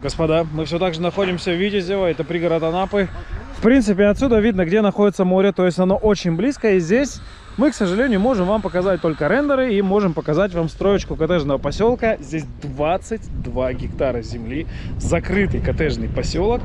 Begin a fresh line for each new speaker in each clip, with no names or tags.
Господа, мы все так же находимся в Витязево, это пригород Анапы. В принципе, отсюда видно, где находится море, то есть оно очень близко. И здесь мы, к сожалению, можем вам показать только рендеры и можем показать вам строечку коттеджного поселка. Здесь 22 гектара земли, закрытый коттеджный поселок.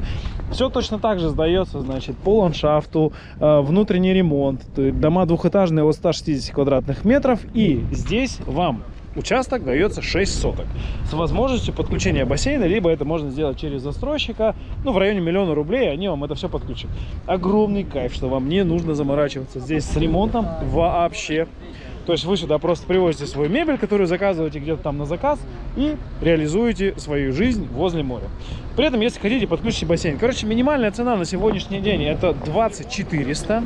Все точно так же сдается, значит, по ландшафту, э, внутренний ремонт, дома двухэтажные от 160 квадратных метров. И здесь вам участок дается 6 соток с возможностью подключения бассейна, либо это можно сделать через застройщика, ну, в районе миллиона рублей, они вам это все подключат. Огромный кайф, что вам не нужно заморачиваться здесь с ремонтом вообще. То есть вы сюда просто привозите свою мебель, которую заказываете где-то там на заказ и реализуете свою жизнь возле моря. При этом, если хотите, подключите бассейн. Короче, минимальная цена на сегодняшний день это 2400.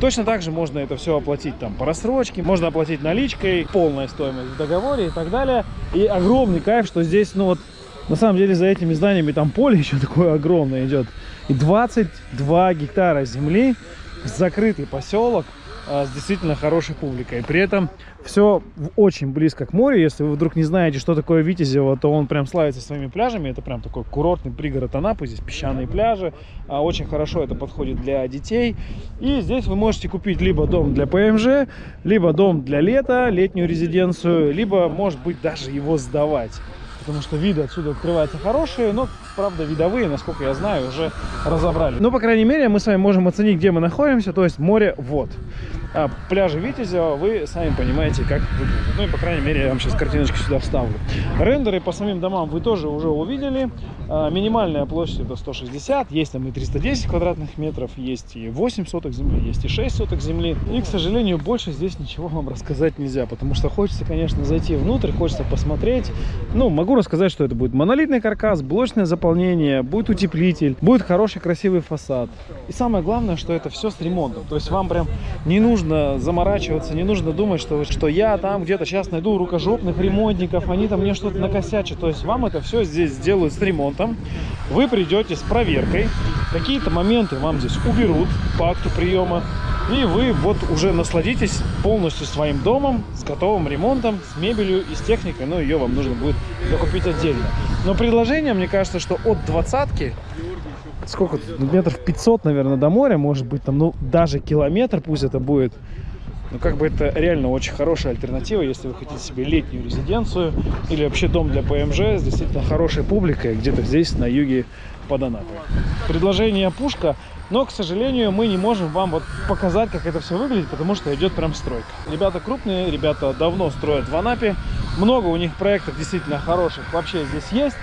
Точно так же можно это все оплатить там по рассрочке, можно оплатить наличкой, полная стоимость в договоре и так далее. И огромный кайф, что здесь, ну вот, на самом деле за этими зданиями там поле еще такое огромное идет. И 22 гектара земли, закрытый поселок. А, с действительно хорошей публикой. При этом все очень близко к морю. Если вы вдруг не знаете, что такое Витязево, то он прям славится своими пляжами. Это прям такой курортный пригород Анапы. Здесь песчаные пляжи. А, очень хорошо это подходит для детей. И здесь вы можете купить либо дом для ПМЖ, либо дом для лета, летнюю резиденцию, либо, может быть, даже его сдавать потому что виды отсюда открываются хорошие, но, правда, видовые, насколько я знаю, уже разобрали. Но, по крайней мере, мы с вами можем оценить, где мы находимся, то есть море вот а, пляжи Витязева вы сами понимаете, как выглядит. Ну и, по крайней мере, я вам сейчас картиночку сюда вставлю. Рендеры по самим домам вы тоже уже увидели. А, минимальная площадь это 160, есть там и 310 квадратных метров, есть и 8 соток земли, есть и 6 соток земли. И, к сожалению, больше здесь ничего вам рассказать нельзя, потому что хочется, конечно, зайти внутрь, хочется посмотреть. Ну, могу рассказать, что это будет монолитный каркас, блочное заполнение, будет утеплитель, будет хороший красивый фасад. И самое главное, что это все с ремонтом. То есть вам прям не нужно заморачиваться, не нужно думать, что, что я там где-то сейчас найду рукожопных ремонтников, они там мне что-то накосячат. То есть вам это все здесь сделают с ремонтом. Вы придете с проверкой, какие-то моменты вам здесь уберут по акту приема. И вы вот уже насладитесь полностью своим домом, с готовым ремонтом, с мебелью и с техникой. Но ее вам нужно будет докупить отдельно. Но предложение, мне кажется, что от двадцатки сколько ну, метров 500, наверное, до моря, может быть, там, ну, даже километр пусть это будет. Ну, как бы это реально очень хорошая альтернатива, если вы хотите себе летнюю резиденцию или вообще дом для ПМЖ с действительно хорошей публикой где-то здесь, на юге под Анапой. Предложение пушка, но, к сожалению, мы не можем вам вот показать, как это все выглядит, потому что идет прям стройка. Ребята крупные, ребята давно строят в Анапе, много у них проектов действительно хороших вообще здесь есть.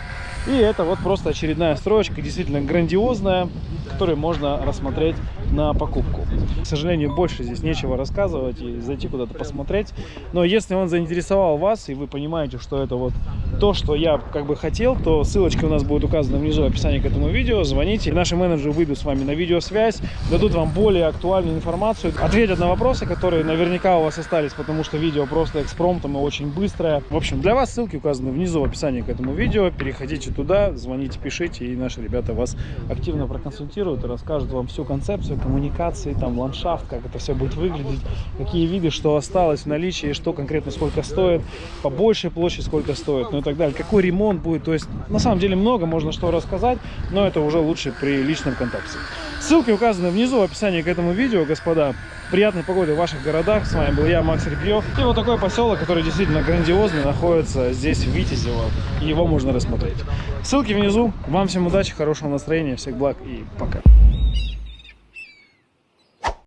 И это вот просто очередная строечка, действительно грандиозная, которую можно рассмотреть на покупку. К сожалению, больше здесь нечего рассказывать и зайти куда-то посмотреть. Но если он заинтересовал вас, и вы понимаете, что это вот то, что я как бы хотел, то ссылочка у нас будет указана внизу в описании к этому видео. Звоните, наши менеджеры выйдут с вами на видеосвязь, дадут вам более актуальную информацию, ответят на вопросы, которые наверняка у вас остались, потому что видео просто экспромтом и очень быстрое. В общем, для вас ссылки указаны внизу в описании к этому видео. Переходите туда, звоните, пишите, и наши ребята вас активно проконсультируют и расскажут вам всю концепцию коммуникации, там ландшафт, как это все будет выглядеть, какие виды, что осталось в наличии, что конкретно сколько стоит, по большей площади сколько стоит, ну и так далее, какой ремонт будет. То есть на самом деле много можно что рассказать, но это уже лучше при личном контакте. Ссылки указаны внизу в описании к этому видео, господа. Приятной погоды в ваших городах. С вами был я, Макс Репьев. И вот такой поселок, который действительно грандиозный, находится здесь, в Витязево. Его можно рассмотреть. Ссылки внизу. Вам всем удачи, хорошего настроения, всех благ и пока.